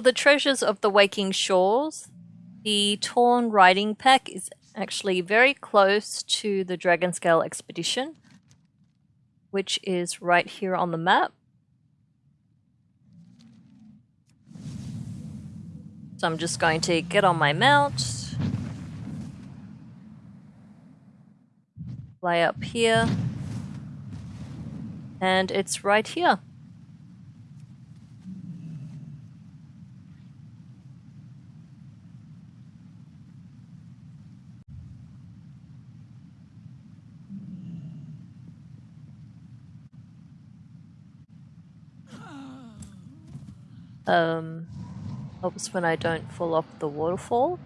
for the treasures of the Waking Shores, the Torn Riding Pack is actually very close to the Dragonscale expedition, which is right here on the map. So I'm just going to get on my mount, fly up here, and it's right here. Um, helps when I don't fall off the waterfall.